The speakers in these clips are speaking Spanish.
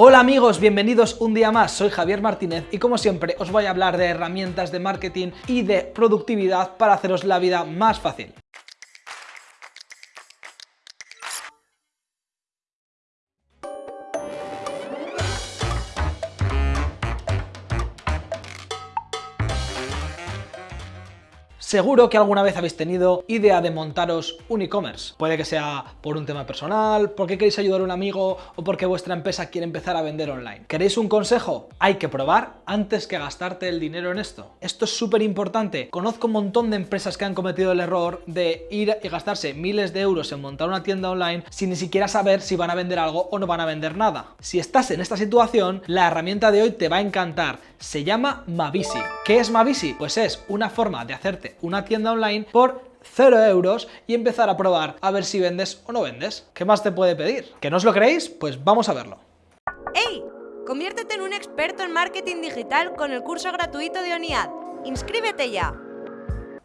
Hola amigos, bienvenidos un día más, soy Javier Martínez y como siempre os voy a hablar de herramientas de marketing y de productividad para haceros la vida más fácil. Seguro que alguna vez habéis tenido idea de montaros un e-commerce. Puede que sea por un tema personal, porque queréis ayudar a un amigo o porque vuestra empresa quiere empezar a vender online. ¿Queréis un consejo? Hay que probar antes que gastarte el dinero en esto. Esto es súper importante. Conozco un montón de empresas que han cometido el error de ir y gastarse miles de euros en montar una tienda online sin ni siquiera saber si van a vender algo o no van a vender nada. Si estás en esta situación, la herramienta de hoy te va a encantar. Se llama Mavisi. ¿Qué es Mavisi? Pues es una forma de hacerte una tienda online por 0 euros y empezar a probar a ver si vendes o no vendes. ¿Qué más te puede pedir? ¿Que no os lo creéis? Pues vamos a verlo. ¡Hey! Conviértete en un experto en marketing digital con el curso gratuito de ONIAD. ¡Inscríbete ya!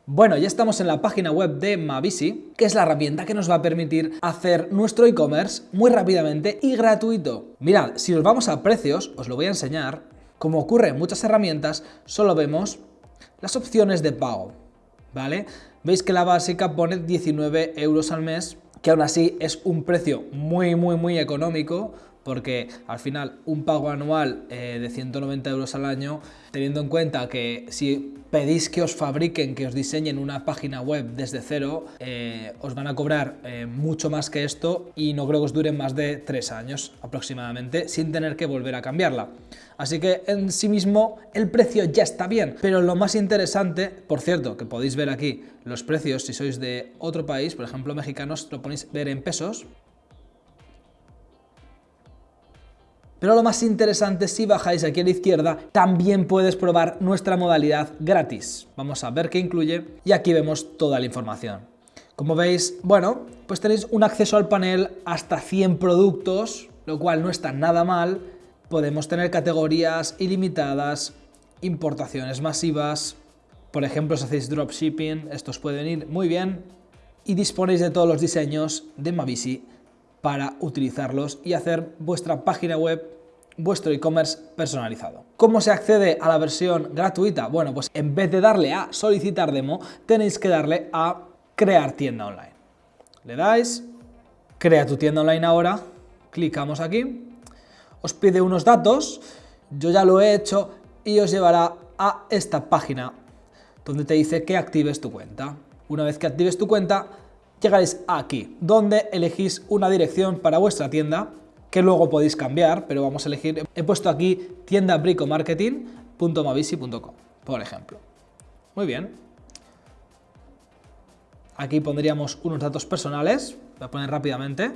Bueno, ya estamos en la página web de Mavisi, que es la herramienta que nos va a permitir hacer nuestro e-commerce muy rápidamente y gratuito. Mirad, si nos vamos a precios, os lo voy a enseñar. Como ocurre en muchas herramientas, solo vemos las opciones de pago. ¿Vale? Veis que la básica pone 19 euros al mes, que aún así es un precio muy, muy, muy económico, porque al final un pago anual eh, de 190 euros al año, teniendo en cuenta que si pedís que os fabriquen, que os diseñen una página web desde cero, eh, os van a cobrar eh, mucho más que esto y no creo que os dure más de tres años aproximadamente sin tener que volver a cambiarla. Así que en sí mismo el precio ya está bien, pero lo más interesante, por cierto, que podéis ver aquí los precios si sois de otro país, por ejemplo mexicanos, lo ponéis ver en pesos, Pero lo más interesante, si bajáis aquí a la izquierda, también puedes probar nuestra modalidad gratis. Vamos a ver qué incluye y aquí vemos toda la información. Como veis, bueno, pues tenéis un acceso al panel hasta 100 productos, lo cual no está nada mal. Podemos tener categorías ilimitadas, importaciones masivas, por ejemplo, si hacéis dropshipping, estos pueden ir muy bien. Y disponéis de todos los diseños de Mavisi para utilizarlos y hacer vuestra página web vuestro e-commerce personalizado. ¿Cómo se accede a la versión gratuita? Bueno, pues en vez de darle a solicitar demo, tenéis que darle a crear tienda online. Le dais, crea tu tienda online ahora, clicamos aquí, os pide unos datos, yo ya lo he hecho y os llevará a esta página donde te dice que actives tu cuenta. Una vez que actives tu cuenta, llegaréis aquí, donde elegís una dirección para vuestra tienda que luego podéis cambiar, pero vamos a elegir, he puesto aquí tiendabricomarketing.mavisi.com, por ejemplo. Muy bien. Aquí pondríamos unos datos personales, voy a poner rápidamente.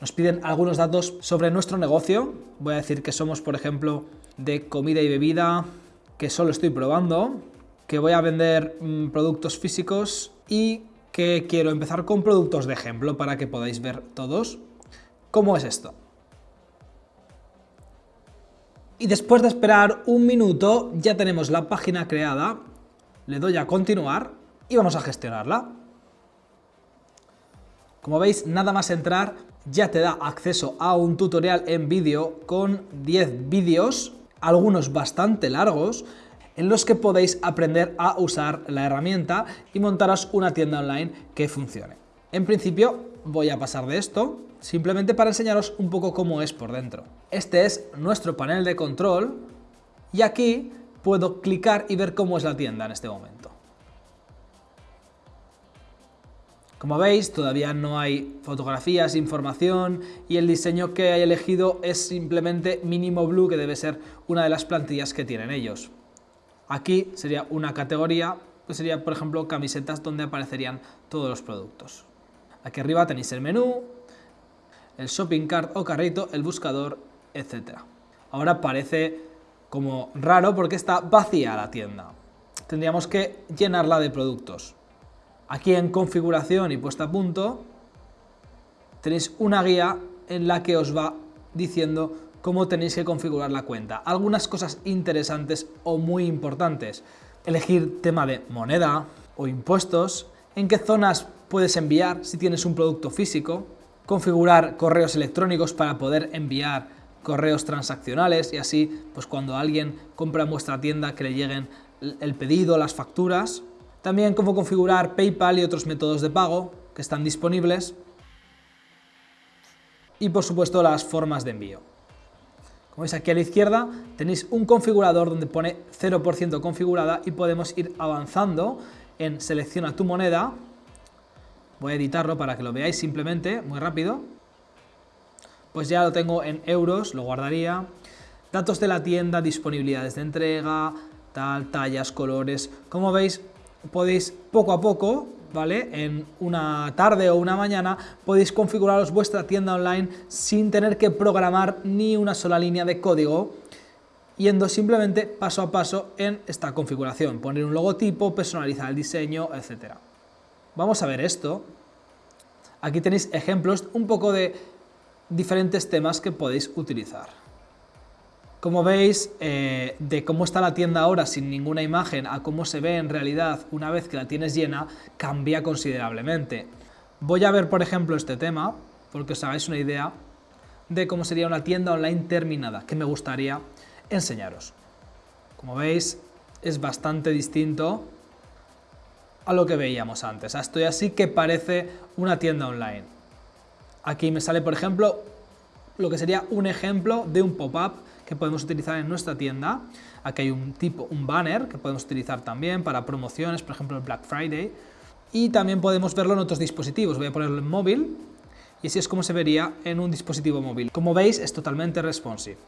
Nos piden algunos datos sobre nuestro negocio, voy a decir que somos, por ejemplo, de comida y bebida, que solo estoy probando, que voy a vender mm, productos físicos y que quiero empezar con productos de ejemplo para que podáis ver todos cómo es esto. Y después de esperar un minuto ya tenemos la página creada, le doy a continuar y vamos a gestionarla. Como veis, nada más entrar ya te da acceso a un tutorial en vídeo con 10 vídeos, algunos bastante largos, en los que podéis aprender a usar la herramienta y montaros una tienda online que funcione. En principio voy a pasar de esto, simplemente para enseñaros un poco cómo es por dentro. Este es nuestro panel de control y aquí puedo clicar y ver cómo es la tienda en este momento. Como veis, todavía no hay fotografías, información y el diseño que he elegido es simplemente Minimo Blue, que debe ser una de las plantillas que tienen ellos. Aquí sería una categoría, que sería por ejemplo camisetas donde aparecerían todos los productos. Aquí arriba tenéis el menú, el shopping cart o carrito, el buscador, etc. Ahora parece como raro porque está vacía la tienda. Tendríamos que llenarla de productos. Aquí en configuración y puesta a punto tenéis una guía en la que os va diciendo cómo tenéis que configurar la cuenta. Algunas cosas interesantes o muy importantes. Elegir tema de moneda o impuestos, en qué zonas puedes enviar si tienes un producto físico, configurar correos electrónicos para poder enviar correos transaccionales y así, pues cuando alguien compra en vuestra tienda que le lleguen el pedido, las facturas. También cómo configurar PayPal y otros métodos de pago que están disponibles. Y por supuesto las formas de envío. Como veis aquí a la izquierda tenéis un configurador donde pone 0% configurada y podemos ir avanzando en selecciona tu moneda. Voy a editarlo para que lo veáis simplemente, muy rápido. Pues ya lo tengo en euros, lo guardaría. Datos de la tienda, disponibilidades de entrega, tal, tallas, colores. Como veis, podéis poco a poco ¿vale? En una tarde o una mañana podéis configuraros vuestra tienda online sin tener que programar ni una sola línea de código yendo simplemente paso a paso en esta configuración, poner un logotipo, personalizar el diseño, etc. Vamos a ver esto. Aquí tenéis ejemplos un poco de diferentes temas que podéis utilizar. Como veis, eh, de cómo está la tienda ahora sin ninguna imagen a cómo se ve en realidad una vez que la tienes llena, cambia considerablemente. Voy a ver, por ejemplo, este tema, porque os hagáis una idea de cómo sería una tienda online terminada, que me gustaría enseñaros. Como veis, es bastante distinto a lo que veíamos antes. Esto ya sí que parece una tienda online. Aquí me sale, por ejemplo, lo que sería un ejemplo de un pop-up que podemos utilizar en nuestra tienda. Aquí hay un tipo, un banner que podemos utilizar también para promociones, por ejemplo el Black Friday. Y también podemos verlo en otros dispositivos. Voy a ponerlo en móvil y así es como se vería en un dispositivo móvil. Como veis es totalmente responsive.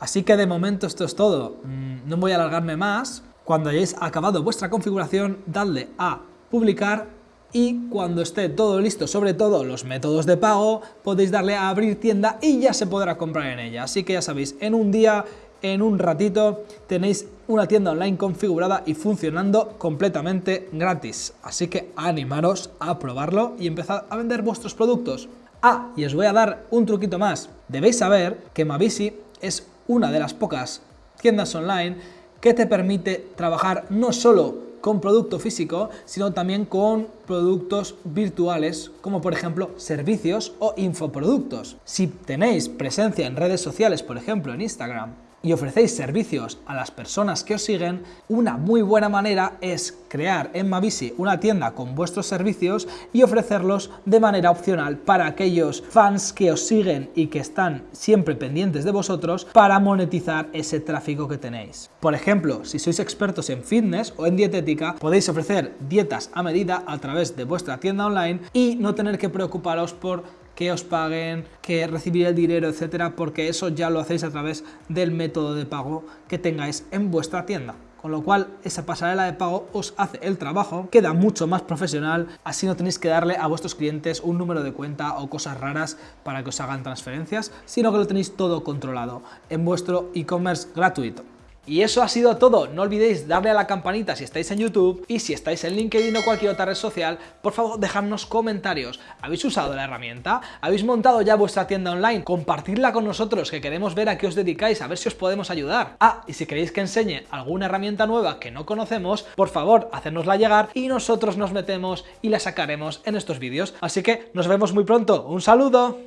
Así que de momento esto es todo. Mm, no voy a alargarme más. Cuando hayáis acabado vuestra configuración, dadle a publicar y cuando esté todo listo, sobre todo los métodos de pago, podéis darle a abrir tienda y ya se podrá comprar en ella. Así que ya sabéis, en un día, en un ratito, tenéis una tienda online configurada y funcionando completamente gratis. Así que animaros a probarlo y empezar a vender vuestros productos. Ah, y os voy a dar un truquito más. Debéis saber que Mavisi es una de las pocas tiendas online que te permite trabajar no solo con producto físico, sino también con productos virtuales, como por ejemplo servicios o infoproductos. Si tenéis presencia en redes sociales, por ejemplo en Instagram, y ofrecéis servicios a las personas que os siguen, una muy buena manera es crear en Mavisi una tienda con vuestros servicios y ofrecerlos de manera opcional para aquellos fans que os siguen y que están siempre pendientes de vosotros para monetizar ese tráfico que tenéis. Por ejemplo, si sois expertos en fitness o en dietética, podéis ofrecer dietas a medida a través de vuestra tienda online y no tener que preocuparos por que os paguen, que recibir el dinero, etcétera, porque eso ya lo hacéis a través del método de pago que tengáis en vuestra tienda. Con lo cual, esa pasarela de pago os hace el trabajo, queda mucho más profesional, así no tenéis que darle a vuestros clientes un número de cuenta o cosas raras para que os hagan transferencias, sino que lo tenéis todo controlado en vuestro e-commerce gratuito. Y eso ha sido todo, no olvidéis darle a la campanita si estáis en YouTube y si estáis en LinkedIn o cualquier otra red social, por favor dejadnos comentarios. ¿Habéis usado la herramienta? ¿Habéis montado ya vuestra tienda online? Compartidla con nosotros que queremos ver a qué os dedicáis, a ver si os podemos ayudar. Ah, y si queréis que enseñe alguna herramienta nueva que no conocemos, por favor hacérnosla llegar y nosotros nos metemos y la sacaremos en estos vídeos. Así que nos vemos muy pronto, un saludo.